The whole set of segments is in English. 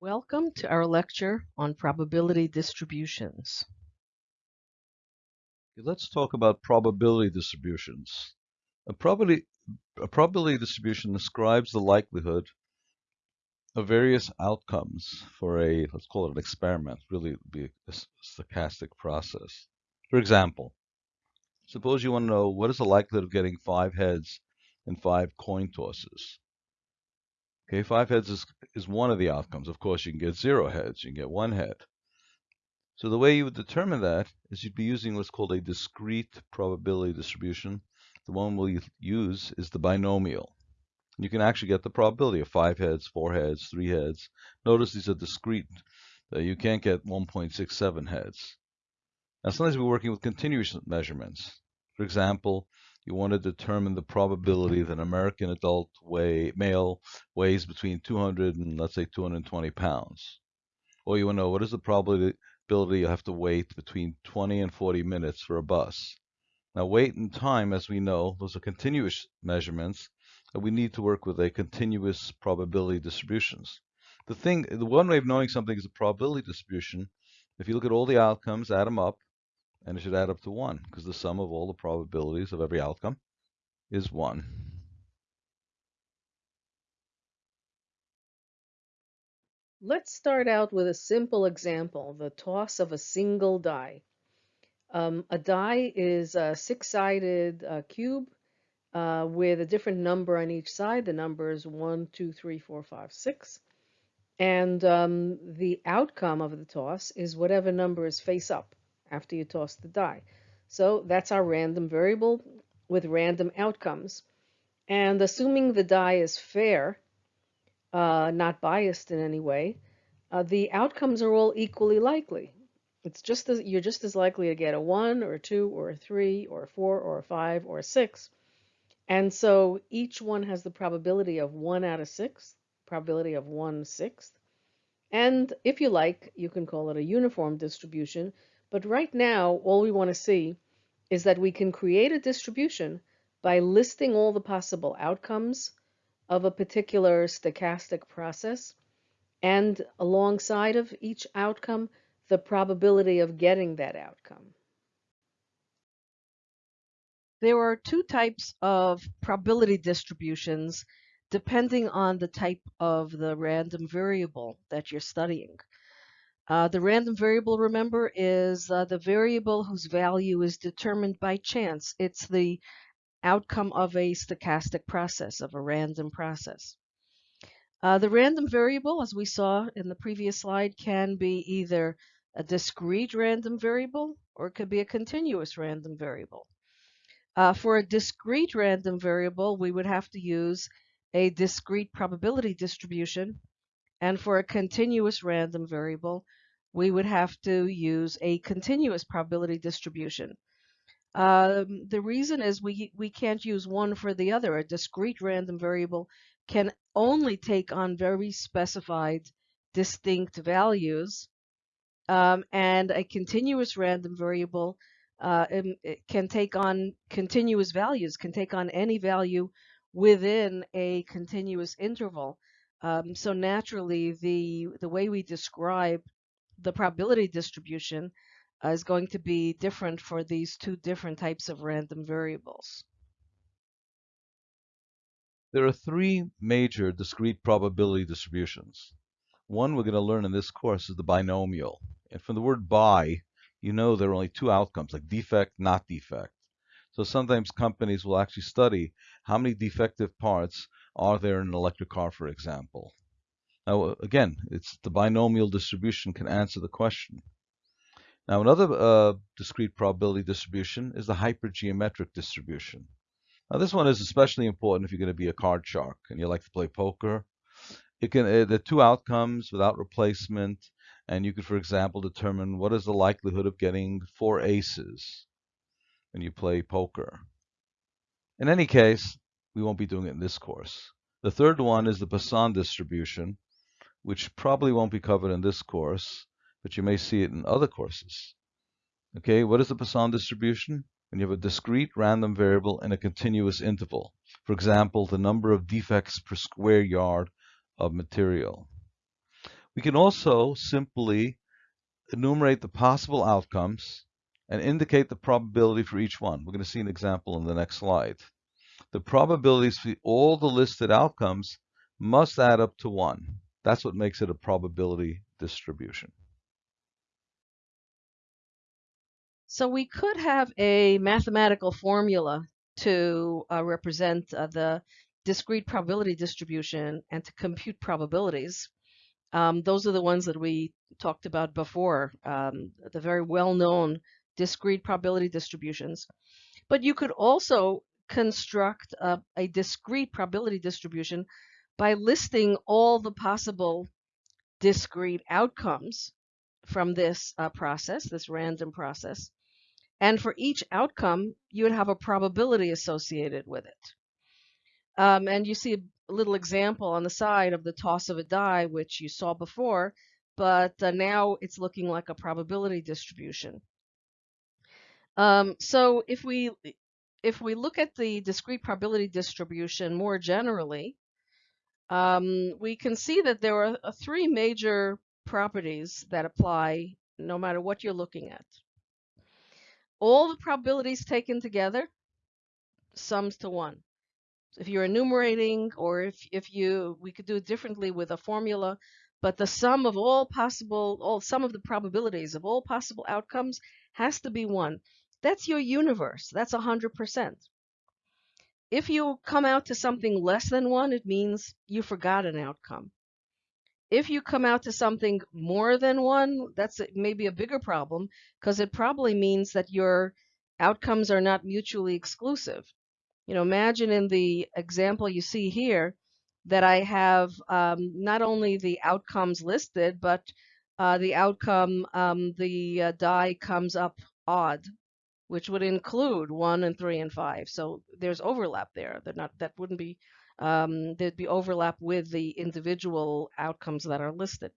Welcome to our lecture on probability distributions. Let's talk about probability distributions. A probability, a probability distribution describes the likelihood of various outcomes for a, let's call it an experiment, really be a stochastic process. For example, suppose you want to know what is the likelihood of getting five heads in five coin tosses. Okay, five heads is, is one of the outcomes. Of course, you can get zero heads, you can get one head. So the way you would determine that is you'd be using what's called a discrete probability distribution. The one we'll use is the binomial. You can actually get the probability of five heads, four heads, three heads. Notice these are discrete. Uh, you can't get 1.67 heads. Now sometimes we're working with continuous measurements. For example, you want to determine the probability that an American adult weigh, male weighs between 200 and let's say 220 pounds. Or you want to know what is the probability you have to wait between 20 and 40 minutes for a bus. Now weight and time, as we know, those are continuous measurements, and we need to work with a continuous probability distributions. The thing, the one way of knowing something is a probability distribution. If you look at all the outcomes, add them up, and it should add up to 1 because the sum of all the probabilities of every outcome is 1. Let's start out with a simple example, the toss of a single die. Um, a die is a six-sided uh, cube uh, with a different number on each side. The number is 1, 2, 3, 4, 5, 6. And um, the outcome of the toss is whatever number is face up after you toss the die. So that's our random variable with random outcomes. And assuming the die is fair, uh, not biased in any way, uh, the outcomes are all equally likely. It's just as, you're just as likely to get a 1 or a 2 or a 3 or a 4 or a 5 or a 6. And so each one has the probability of 1 out of 6, probability of one sixth. And if you like, you can call it a uniform distribution but right now, all we want to see is that we can create a distribution by listing all the possible outcomes of a particular stochastic process and alongside of each outcome, the probability of getting that outcome. There are two types of probability distributions depending on the type of the random variable that you're studying. Uh, the random variable, remember, is uh, the variable whose value is determined by chance. It's the outcome of a stochastic process, of a random process. Uh, the random variable, as we saw in the previous slide, can be either a discrete random variable or it could be a continuous random variable. Uh, for a discrete random variable, we would have to use a discrete probability distribution. And for a continuous random variable, we would have to use a continuous probability distribution. Um, the reason is we, we can't use one for the other. A discrete random variable can only take on very specified distinct values. Um, and a continuous random variable uh, can take on continuous values, can take on any value within a continuous interval. Um, so naturally, the, the way we describe the probability distribution uh, is going to be different for these two different types of random variables. There are three major discrete probability distributions. One we're going to learn in this course is the binomial. And from the word bi, you know there are only two outcomes, like defect, not defect. So sometimes companies will actually study how many defective parts are there in an electric car, for example. Now, again, it's the binomial distribution can answer the question. Now, another uh, discrete probability distribution is the hypergeometric distribution. Now, this one is especially important if you're going to be a card shark and you like to play poker. It can uh, are two outcomes without replacement, and you could, for example, determine what is the likelihood of getting four aces when you play poker. In any case, we won't be doing it in this course. The third one is the Poisson distribution, which probably won't be covered in this course, but you may see it in other courses. Okay, what is the Poisson distribution? When you have a discrete random variable in a continuous interval. For example, the number of defects per square yard of material. We can also simply enumerate the possible outcomes and indicate the probability for each one. We're going to see an example in the next slide. The probabilities for all the listed outcomes must add up to 1. That's what makes it a probability distribution. So we could have a mathematical formula to uh, represent uh, the discrete probability distribution and to compute probabilities. Um, those are the ones that we talked about before, um, the very well-known discrete probability distributions. But you could also construct a, a discrete probability distribution by listing all the possible discrete outcomes from this uh, process, this random process. And for each outcome, you would have a probability associated with it. Um, and you see a little example on the side of the toss of a die, which you saw before, but uh, now it's looking like a probability distribution. Um, so if we if we look at the discrete probability distribution more generally, um, we can see that there are uh, three major properties that apply no matter what you're looking at. All the probabilities taken together sums to one if you're enumerating or if, if you, we could do it differently with a formula, but the sum of all possible, all sum of the probabilities of all possible outcomes has to be one. That's your universe. That's 100%. If you come out to something less than one, it means you forgot an outcome. If you come out to something more than one, that's maybe a bigger problem because it probably means that your outcomes are not mutually exclusive you know, imagine in the example you see here that I have um, not only the outcomes listed, but uh, the outcome, um, the uh, die comes up odd, which would include one and three and five. So there's overlap there. That not that wouldn't be um, there'd be overlap with the individual outcomes that are listed.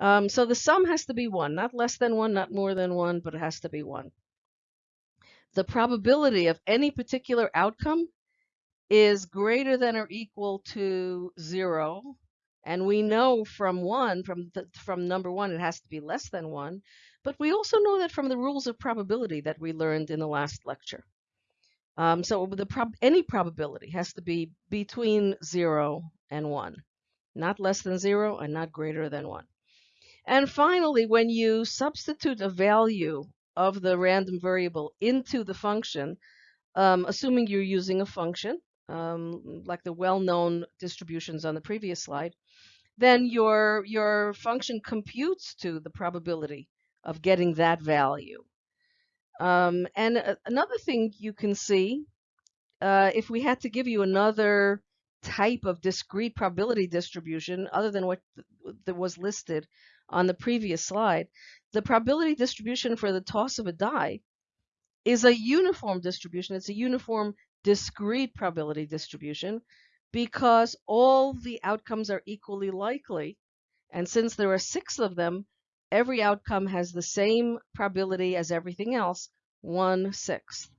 Um, so the sum has to be one, not less than one, not more than one, but it has to be one the probability of any particular outcome is greater than or equal to zero. And we know from one, from the, from number one, it has to be less than one. But we also know that from the rules of probability that we learned in the last lecture. Um, so prob any probability has to be between zero and one, not less than zero and not greater than one. And finally, when you substitute a value of the random variable into the function, um, assuming you're using a function, um, like the well-known distributions on the previous slide, then your, your function computes to the probability of getting that value. Um, and uh, another thing you can see, uh, if we had to give you another type of discrete probability distribution other than what that was listed on the previous slide, the probability distribution for the toss of a die is a uniform distribution. It's a uniform discrete probability distribution because all the outcomes are equally likely. And since there are six of them, every outcome has the same probability as everything else, one sixth.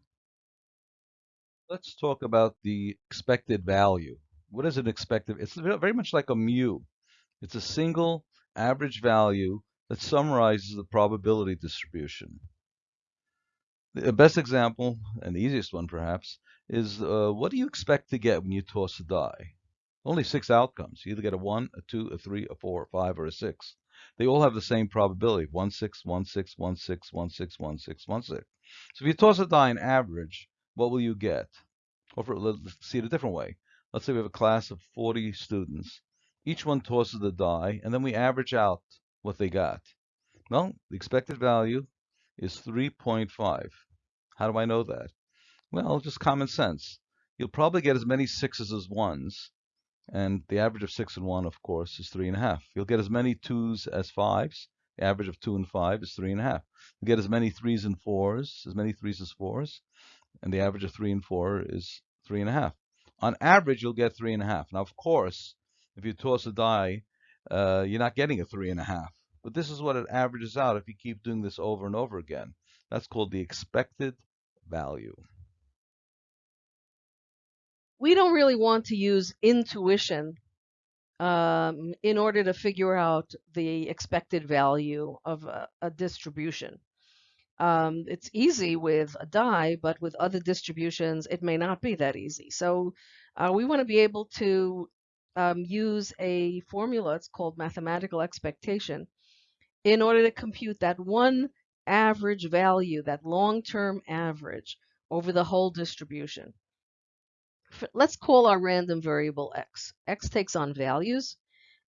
Let's talk about the expected value. What is an expected? It's very much like a mu. It's a single average value that summarizes the probability distribution. The best example, and the easiest one perhaps, is uh, what do you expect to get when you toss a die? Only six outcomes. You either get a 1, a 2, a 3, a 4, a 5, or a 6. They all have the same probability, 1, 6, 1, 6, 1, 6, 1, 6, 1, 6, 1, 6. So if you toss a die in average, what will you get? Or for, let's see it a different way. Let's say we have a class of 40 students. Each one tosses the die, and then we average out what they got. Well, the expected value is 3.5. How do I know that? Well, just common sense. You'll probably get as many sixes as ones, and the average of six and one, of course, is three and a half. You'll get as many twos as fives. The average of two and five is three and a half. You get as many threes and fours, as many threes as fours, and the average of three and four is three and a half. On average, you'll get three and a half. Now, of course, if you toss a die, uh, you're not getting a three and a half. But this is what it averages out if you keep doing this over and over again. That's called the expected value. We don't really want to use intuition um, in order to figure out the expected value of a, a distribution. Um, it's easy with a die, but with other distributions, it may not be that easy. So uh, we want to be able to um, use a formula, it's called mathematical expectation, in order to compute that one average value, that long-term average over the whole distribution. Let's call our random variable x. x takes on values,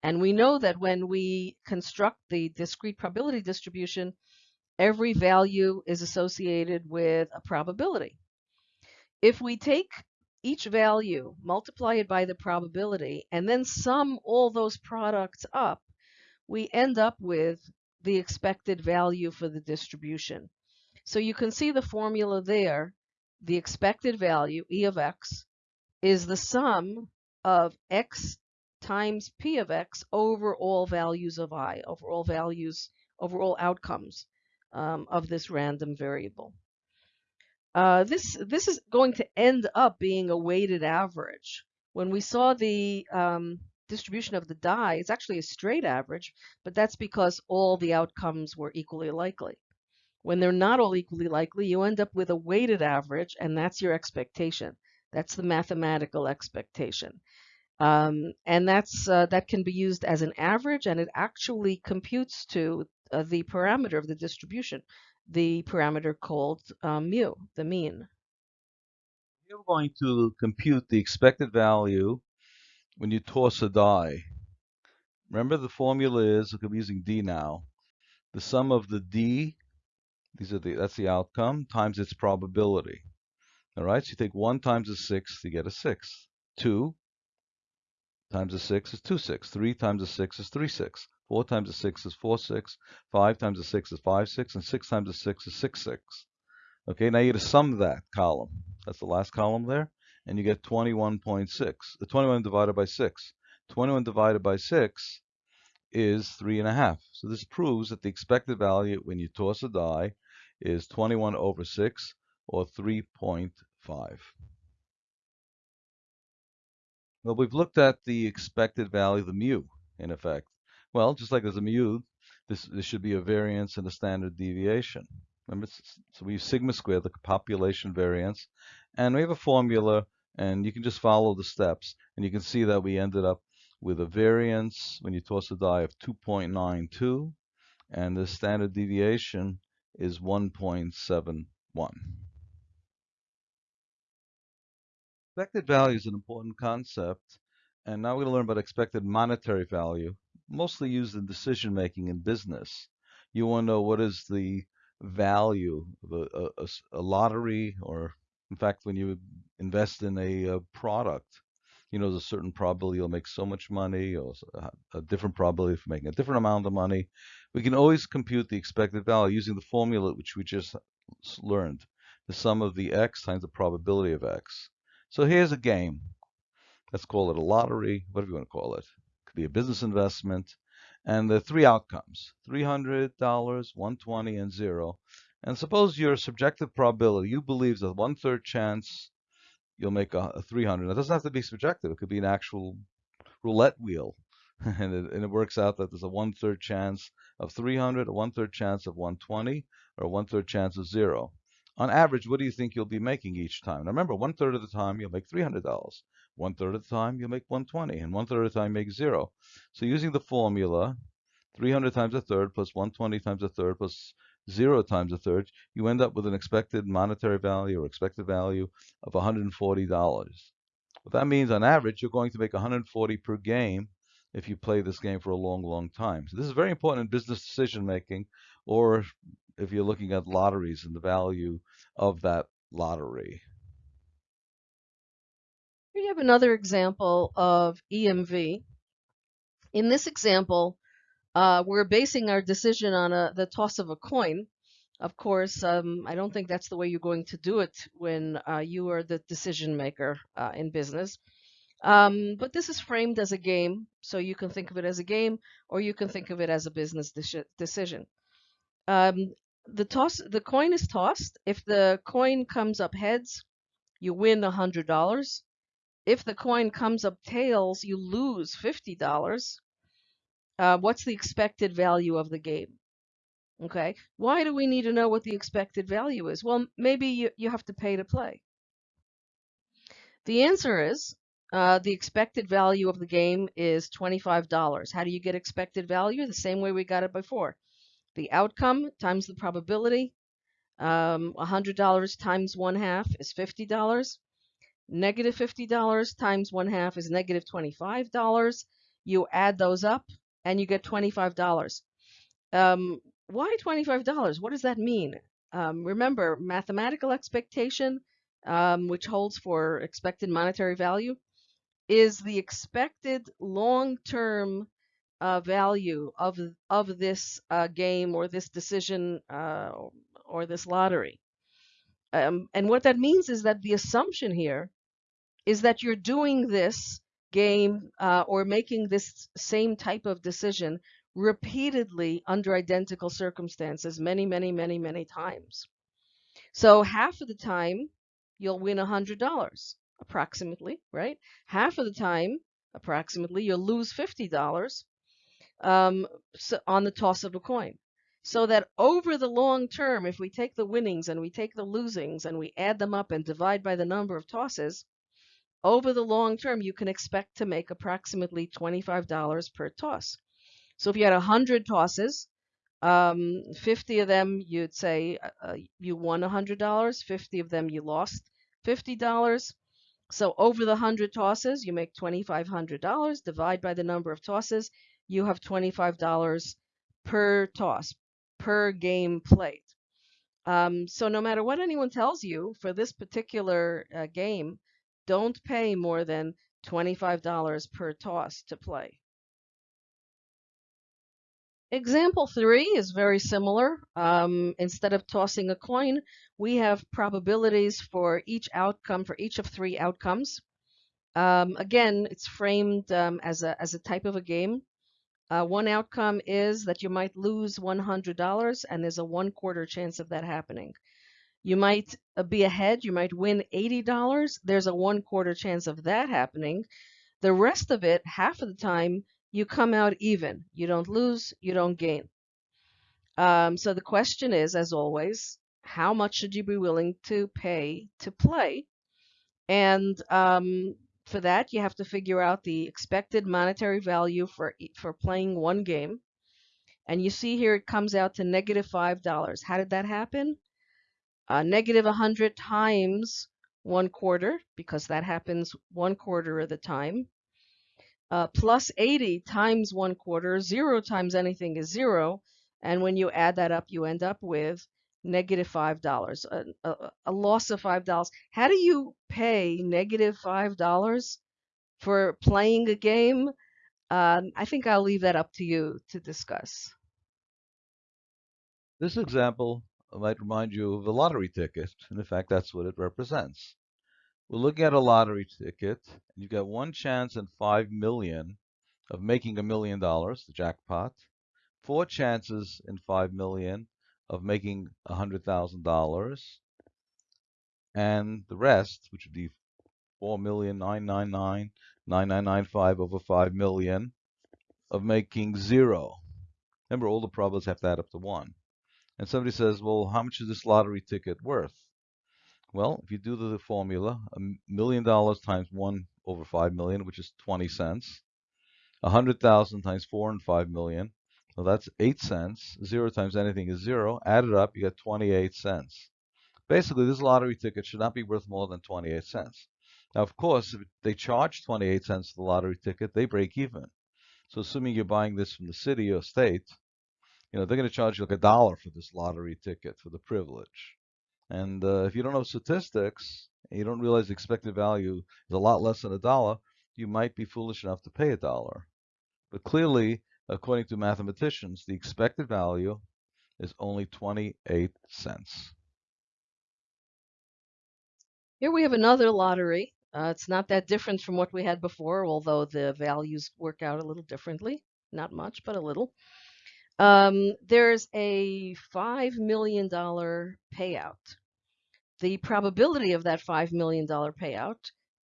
and we know that when we construct the discrete probability distribution, every value is associated with a probability. If we take each value, multiply it by the probability, and then sum all those products up, we end up with the expected value for the distribution. So you can see the formula there. The expected value, E of x, is the sum of x times p of x over all values of i, over all values, over all outcomes um, of this random variable. Uh, this, this is going to end up being a weighted average. When we saw the um, distribution of the die, it's actually a straight average, but that's because all the outcomes were equally likely. When they're not all equally likely, you end up with a weighted average, and that's your expectation. That's the mathematical expectation. Um, and that's uh, that can be used as an average, and it actually computes to uh, the parameter of the distribution, the parameter called um, mu, the mean. You're going to compute the expected value when you toss a die. Remember the formula is, I'm using D now, the sum of the D, these are the, that's the outcome, times its probability. All right, so you take 1 times a 6, you get a 6. 2 times a 6 is 2 6. 3 times a 6 is 3 6. 4 times a 6 is 4 6. 5 times a 6 is 5 6. And 6 times a 6 is 6 6. Okay, now you get to sum that column. That's the last column there. And you get 21.6. The uh, 21 divided by 6. 21 divided by 6 is 3.5. So this proves that the expected value when you toss a die is 21 over 6 or 3.5. Well, we've looked at the expected value, the mu, in effect. Well, just like there's a mu, this, this should be a variance and a standard deviation. Remember, so we use sigma squared, the population variance, and we have a formula, and you can just follow the steps, and you can see that we ended up with a variance when you toss a die of 2.92, and the standard deviation is 1.71. Expected value is an important concept, and now we're going to learn about expected monetary value, mostly used in decision making in business. You want to know what is the value of a, a, a lottery, or in fact, when you invest in a, a, product, you know, there's a certain probability you'll make so much money, or a different probability for making a different amount of money. We can always compute the expected value using the formula which we just learned, the sum of the x times the probability of x. So here's a game. Let's call it a lottery, whatever you want to call it. It could be a business investment. And the three outcomes, $300, 120 and zero. And suppose your subjective probability, you believe that one-third chance you'll make a, a 300. It doesn't have to be subjective. It could be an actual roulette wheel. and, it, and it works out that there's a one-third chance of 300, a one-third chance of 120, or a one-third chance of zero on average, what do you think you'll be making each time? Now remember, one third of the time you'll make $300. One third of the time you'll make 120, and one third of the time make zero. So using the formula, 300 times a third plus 120 times a third plus zero times a third, you end up with an expected monetary value or expected value of $140. What that means on average, you're going to make 140 per game if you play this game for a long, long time. So this is very important in business decision making or if you're looking at lotteries and the value of that lottery. Here you have another example of EMV. In this example, uh, we're basing our decision on a, the toss of a coin. Of course, um, I don't think that's the way you're going to do it when uh, you are the decision maker uh, in business. Um, but this is framed as a game, so you can think of it as a game, or you can think of it as a business de decision. Um, the toss the coin is tossed. If the coin comes up heads, you win a hundred dollars. if the coin comes up tails, you lose $50. Uh, what's the expected value of the game? Okay, why do we need to know what the expected value is? Well, maybe you, you have to pay to play. The answer is uh, the expected value of the game is $25. How do you get expected value? The same way we got it before. The outcome times the probability. Um, $100 times one half is $50. Negative $50 times one half is negative $25. You add those up and you get $25. Um, why $25? What does that mean? Um, remember, mathematical expectation, um, which holds for expected monetary value, is the expected long-term uh, value of of this uh, game or this decision uh, or this lottery. Um, and what that means is that the assumption here is that you're doing this game uh, or making this same type of decision repeatedly under identical circumstances many, many, many, many times. So half of the time you'll win $100 approximately, right? Half of the time, approximately, you'll lose $50 um, on the toss of a coin. So that over the long term, if we take the winnings and we take the losings and we add them up and divide by the number of tosses, over the long term, you can expect to make approximately $25 per toss. So if you had 100 tosses, um, 50 of them you'd say uh, uh you won $100, 50 of them you lost $50. So over the 100 tosses, you make $2,500. Divide by the number of tosses, you have $25 per toss, per game played. Um, so no matter what anyone tells you for this particular uh, game, don't pay more than $25 per toss to play. Example three is very similar. Um, instead of tossing a coin, we have probabilities for each outcome, for each of three outcomes. Um, again, it's framed um, as, a, as a type of a game. Uh, one outcome is that you might lose $100 and there's a one quarter chance of that happening. You might uh, be ahead, you might win $80. There's a one quarter chance of that happening. The rest of it, half of the time, you come out even. You don't lose, you don't gain. Um, so the question is, as always, how much should you be willing to pay to play? And um, for that, you have to figure out the expected monetary value for for playing one game. And you see here it comes out to negative five dollars. How did that happen? Uh, negative 100 times one quarter, because that happens one quarter of the time. Uh, plus 80 times one quarter, zero times anything is zero. And when you add that up, you end up with negative $5, a, a, a loss of $5. How do you pay $5 for playing a game? Um, I think I'll leave that up to you to discuss. This example might remind you of a lottery ticket, and in fact, that's what it represents. We're looking at a lottery ticket, and you've got one chance in five million of making a million dollars, the jackpot, four chances in five million of making $100,000 and the rest, which would be 4,999,9995 over 5 million of making zero. Remember, all the problems have to add up to one. And somebody says, well, how much is this lottery ticket worth? Well, if you do the formula, a million dollars times 1 over 5 million, which is 20 cents, A 100,000 times 4 and 5 million, so that's 8 cents. 0 times anything is 0. Add it up, you get 28 cents. Basically, this lottery ticket should not be worth more than 28 cents. Now, of course, if they charge 28 cents for the lottery ticket, they break even. So assuming you're buying this from the city or state, you know, they're going to charge you like a dollar for this lottery ticket for the privilege. And uh, if you don't know statistics, and you don't realize the expected value is a lot less than a dollar, you might be foolish enough to pay a dollar. But clearly, according to mathematicians, the expected value is only 28 cents. Here we have another lottery. Uh, it's not that different from what we had before, although the values work out a little differently. Not much, but a little. Um, there's a $5 million payout. The probability of that $5 million payout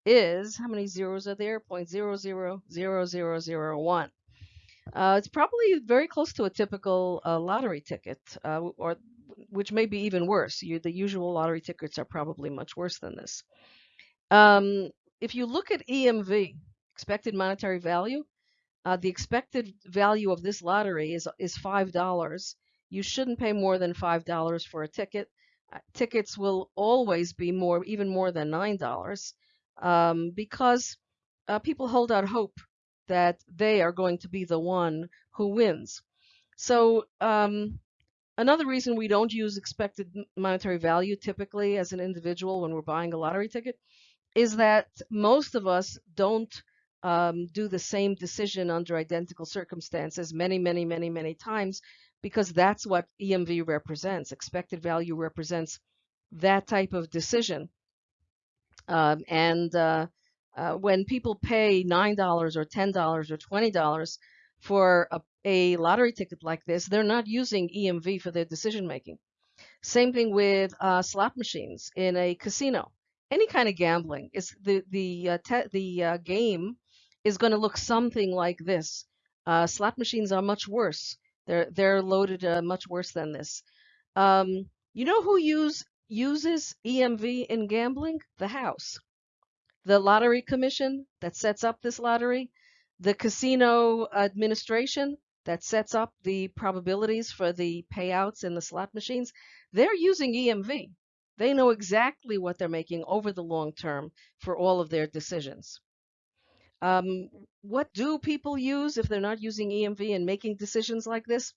is, how many zeros are there? 0.000001. Uh, it's probably very close to a typical uh, lottery ticket, uh, or which may be even worse. You, the usual lottery tickets are probably much worse than this. Um, if you look at EMV, expected monetary value, uh, the expected value of this lottery is is five dollars. You shouldn't pay more than five dollars for a ticket. Uh, tickets will always be more, even more than nine dollars, um, because uh, people hold out hope that they are going to be the one who wins. So um, another reason we don't use expected monetary value typically as an individual when we're buying a lottery ticket is that most of us don't um, do the same decision under identical circumstances many, many, many, many times because that's what EMV represents. Expected value represents that type of decision. Um, and uh, uh, when people pay $9 or $10 or $20 for a, a lottery ticket like this, they're not using EMV for their decision making. Same thing with uh, slot machines in a casino. Any kind of gambling is the the uh, the uh, game is going to look something like this. Uh, slot machines are much worse. They're they're loaded uh, much worse than this. Um, you know who use uses EMV in gambling? The House the lottery commission that sets up this lottery, the casino administration that sets up the probabilities for the payouts in the slot machines, they're using EMV. They know exactly what they're making over the long term for all of their decisions. Um, what do people use if they're not using EMV and making decisions like this?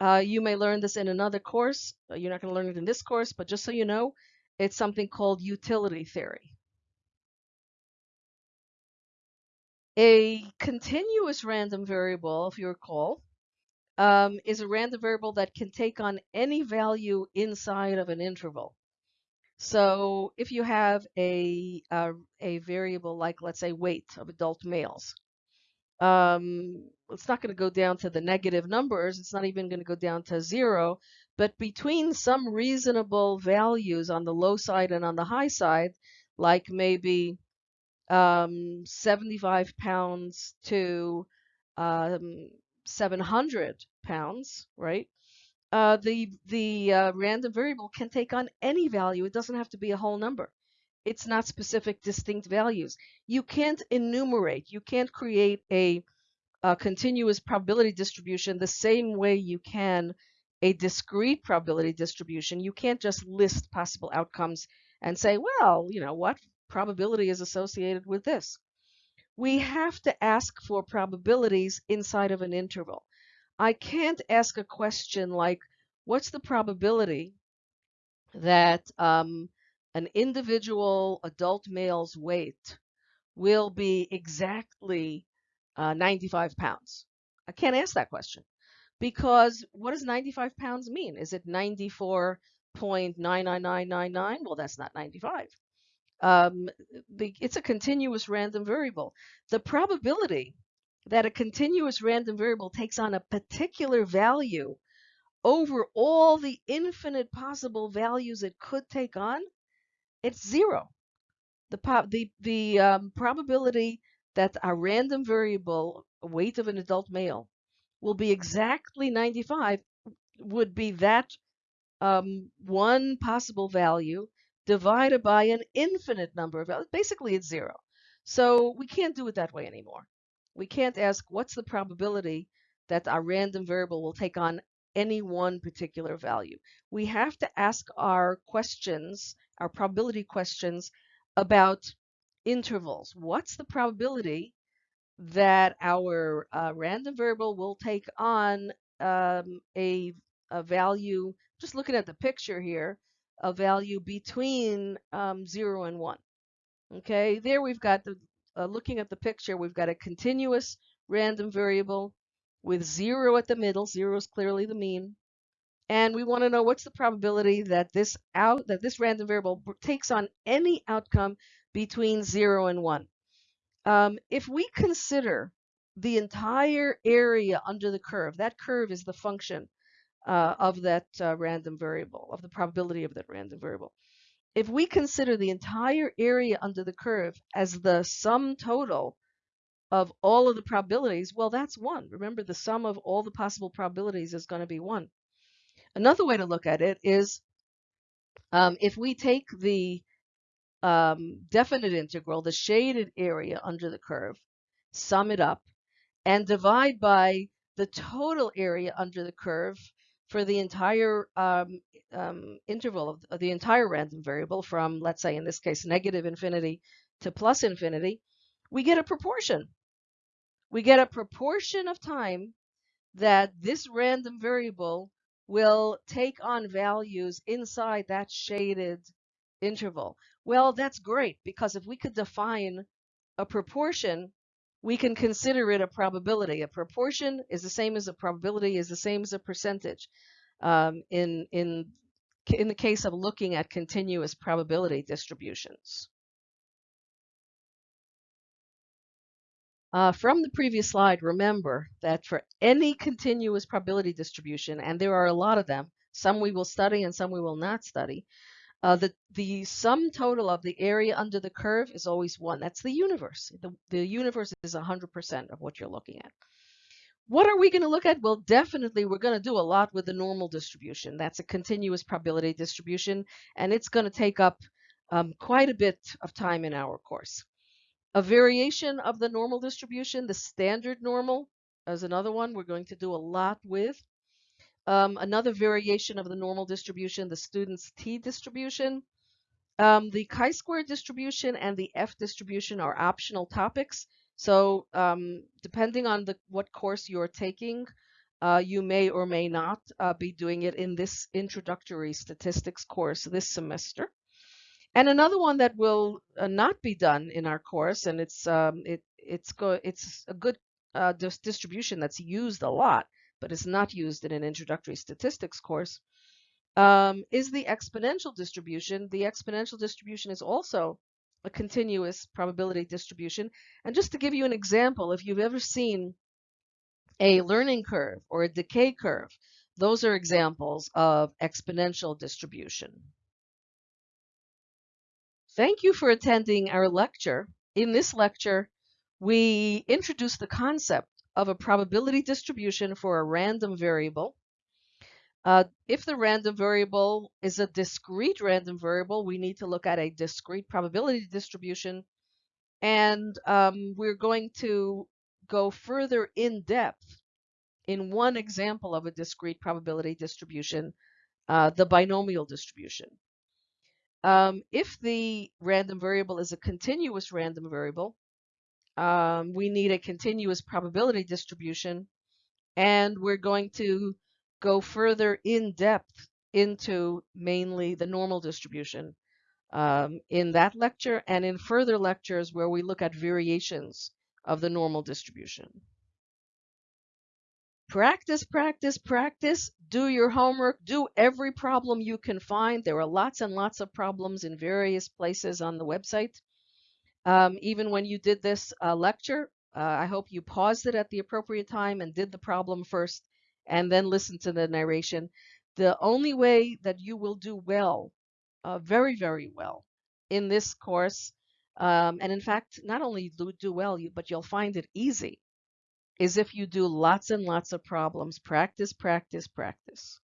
Uh, you may learn this in another course. You're not going to learn it in this course, but just so you know, it's something called utility theory. A continuous random variable, if you recall, um, is a random variable that can take on any value inside of an interval. So if you have a, a, a variable like, let's say, weight of adult males, um, it's not going to go down to the negative numbers. It's not even going to go down to zero. But between some reasonable values on the low side and on the high side, like maybe um, 75 pounds to um, 700 pounds, right? Uh, the the uh, random variable can take on any value. It doesn't have to be a whole number. It's not specific distinct values. You can't enumerate. You can't create a, a continuous probability distribution the same way you can a discrete probability distribution. You can't just list possible outcomes and say, well, you know what, probability is associated with this. We have to ask for probabilities inside of an interval. I can't ask a question like, what's the probability that um, an individual adult male's weight will be exactly uh, 95 pounds? I can't ask that question because what does 95 pounds mean? Is it 94.99999? Well, that's not 95 um, it's a continuous random variable. The probability that a continuous random variable takes on a particular value over all the infinite possible values it could take on, it's zero. The, the, the um, probability that a random variable, weight of an adult male, will be exactly 95 would be that um, one possible value divided by an infinite number of. Basically, it's zero. So we can't do it that way anymore. We can't ask what's the probability that our random variable will take on any one particular value. We have to ask our questions, our probability questions about intervals. What's the probability that our uh, random variable will take on um, a, a value, just looking at the picture here, a value between um, 0 and 1. Okay, there we've got the, uh, looking at the picture, we've got a continuous random variable with 0 at the middle. 0 is clearly the mean. And we want to know what's the probability that this out that this random variable takes on any outcome between 0 and 1. Um, if we consider the entire area under the curve, that curve is the function uh, of that uh, random variable, of the probability of that random variable. if we consider the entire area under the curve as the sum total of all of the probabilities, well, that's one. Remember, the sum of all the possible probabilities is going to be one. Another way to look at it is um, if we take the um, definite integral, the shaded area under the curve, sum it up, and divide by the total area under the curve for the entire um, um, interval of, of the entire random variable from, let's say in this case, negative infinity to plus infinity, we get a proportion. We get a proportion of time that this random variable will take on values inside that shaded interval. Well, that's great because if we could define a proportion, we can consider it a probability. A proportion is the same as a probability is the same as a percentage um, in, in, in the case of looking at continuous probability distributions. Uh, from the previous slide, remember that for any continuous probability distribution, and there are a lot of them, some we will study and some we will not study, uh, the, the sum total of the area under the curve is always one. That's the universe. The, the universe is 100% of what you're looking at. What are we going to look at? Well, definitely we're going to do a lot with the normal distribution. That's a continuous probability distribution, and it's going to take up um, quite a bit of time in our course. A variation of the normal distribution, the standard normal, is another one we're going to do a lot with. Um, another variation of the normal distribution, the student's t distribution. Um, the chi-square distribution and the f distribution are optional topics. So um, depending on the what course you're taking, uh, you may or may not uh, be doing it in this introductory statistics course this semester. And another one that will uh, not be done in our course, and it's um, it it's it's a good uh, dis distribution that's used a lot, but it's not used in an introductory statistics course, um, is the exponential distribution. The exponential distribution is also a continuous probability distribution. And just to give you an example, if you've ever seen a learning curve or a decay curve, those are examples of exponential distribution. Thank you for attending our lecture. In this lecture, we introduce the concept of a probability distribution for a random variable. Uh, if the random variable is a discrete random variable, we need to look at a discrete probability distribution. And um, we're going to go further in depth in one example of a discrete probability distribution, uh, the binomial distribution. Um, if the random variable is a continuous random variable, um, we need a continuous probability distribution, and we're going to go further in depth into mainly the normal distribution um, in that lecture and in further lectures where we look at variations of the normal distribution. Practice, practice, practice. Do your homework. Do every problem you can find. There are lots and lots of problems in various places on the website. Um, even when you did this uh, lecture, uh, I hope you paused it at the appropriate time and did the problem first and then listened to the narration. The only way that you will do well, uh, very, very well in this course, um, and in fact, not only do, do well, but you'll find it easy, is if you do lots and lots of problems. Practice, practice, practice.